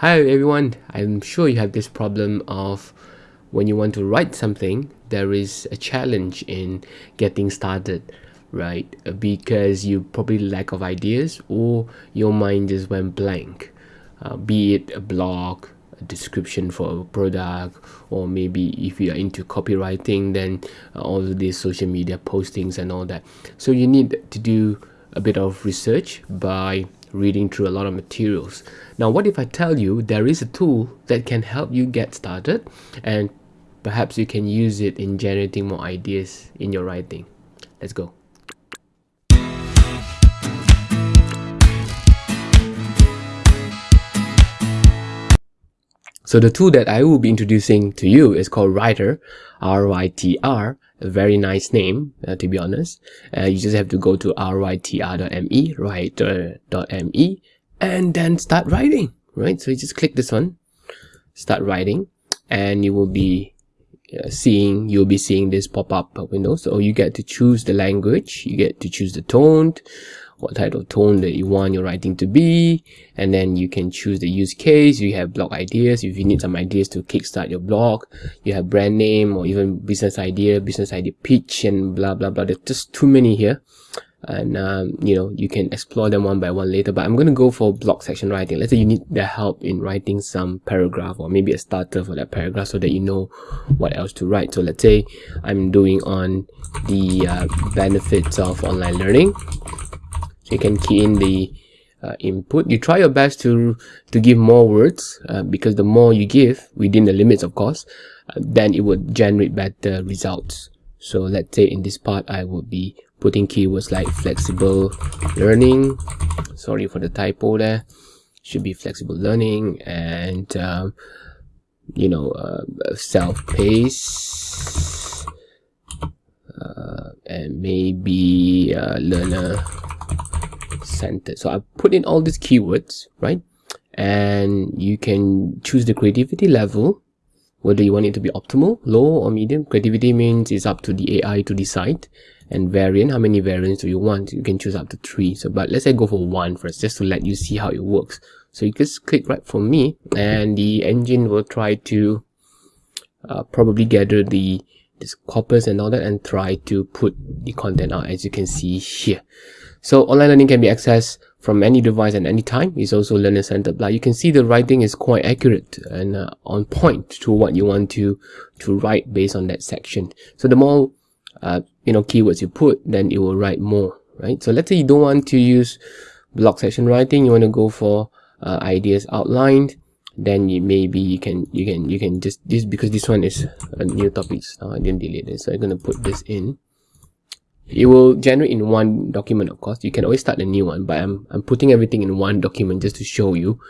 Hi everyone, I'm sure you have this problem of when you want to write something, there is a challenge in getting started, right? Because you probably lack of ideas or your mind just went blank. Uh, be it a blog, a description for a product, or maybe if you are into copywriting, then uh, all these social media postings and all that. So you need to do a bit of research by reading through a lot of materials. Now, what if I tell you there is a tool that can help you get started and perhaps you can use it in generating more ideas in your writing. Let's go. So the tool that I will be introducing to you is called Rytr, R-Y-T-R, a very nice name, uh, to be honest. Uh, you just have to go to rytr.me, rytr.me, and then start writing, right? So you just click this one, start writing, and you will be uh, seeing, you'll be seeing this pop-up window. So you get to choose the language, you get to choose the tone, what type of tone that you want your writing to be and then you can choose the use case. You have blog ideas. If you need some ideas to kickstart your blog you have brand name or even business idea business idea pitch and blah blah blah. There's just too many here. And um, you know you can explore them one by one later. But i'm going to go for blog section writing. Let's say you need the help in writing some paragraph or maybe a starter for that paragraph so that you know what else to write. So let's say i'm doing on the uh, benefits of online learning so you can key in the uh, input. You try your best to to give more words uh, because the more you give within the limits of course uh, then it would generate better results. So let's say in this part i would be putting keywords like flexible learning. Sorry for the typo there. Should be flexible learning and um, you know uh, self-paced uh, and maybe uh, learner centered so i put in all these keywords right? And you can choose the creativity level whether you want it to be optimal low or medium. Creativity means it's up to the ai to decide. And variant how many variants do you want? You can choose up to three. So but let's say go for one first just to let you see how it works. So you just click right for me and the engine will try to uh, probably gather the this corpus and all that and try to put the content out as you can see here so online learning can be accessed from any device at any time. It's also learner centered. Like you can see the writing is quite accurate and uh, on point to what you want to to write based on that section. So the more uh, you know keywords you put, then it will write more, right? So let's say you don't want to use blog section writing. You want to go for uh, ideas outlined. Then you, maybe you can you can you can just this because this one is a new topic. So I didn't delete it. So I'm gonna put this in it will generate in one document of course you can always start a new one but i'm, I'm putting everything in one document just to show you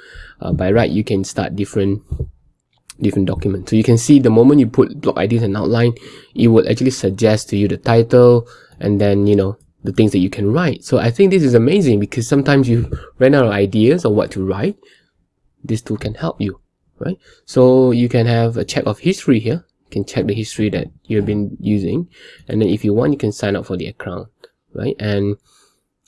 uh, by right you can start different different documents so you can see the moment you put blog ideas and outline it will actually suggest to you the title and then you know the things that you can write so i think this is amazing because sometimes you run out of ideas or what to write this tool can help you right? So you can have a check of history here. You can check the history that you've been using. And then if you want you can sign up for the account right? And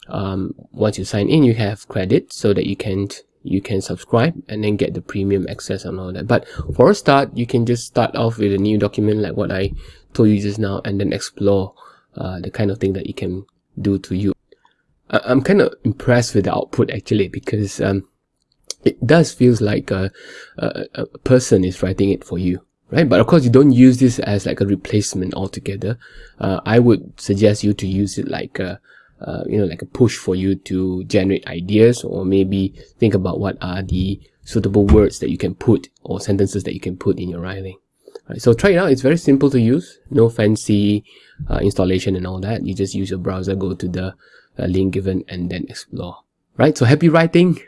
um, once you sign in you have credit so that you can you can subscribe and then get the premium access and all that. But for a start you can just start off with a new document like what I told you just now and then explore uh, the kind of thing that it can do to you. I I'm kind of impressed with the output actually because um, it does feels like a, a, a person is writing it for you right? But of course, you don't use this as like a replacement altogether. Uh, I would suggest you to use it like a, uh, you know, like a push for you to generate ideas or maybe think about what are the suitable words that you can put or sentences that you can put in your writing. Right, so try it out. It's very simple to use. No fancy uh, installation and all that. You just use your browser, go to the uh, link given and then explore. Right. So happy writing.